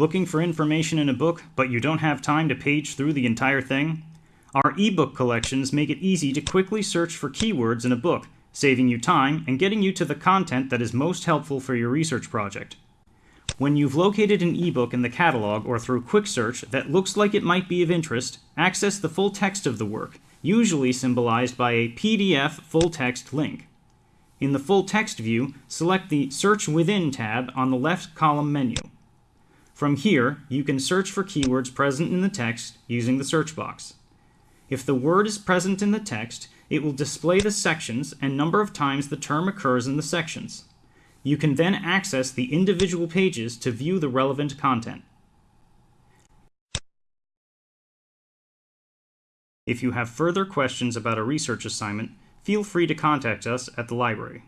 Looking for information in a book, but you don't have time to page through the entire thing? Our ebook collections make it easy to quickly search for keywords in a book, saving you time and getting you to the content that is most helpful for your research project. When you've located an ebook in the catalog or through quick search that looks like it might be of interest, access the full text of the work, usually symbolized by a PDF full text link. In the full text view, select the Search Within tab on the left column menu. From here, you can search for keywords present in the text using the search box. If the word is present in the text, it will display the sections and number of times the term occurs in the sections. You can then access the individual pages to view the relevant content. If you have further questions about a research assignment, feel free to contact us at the library.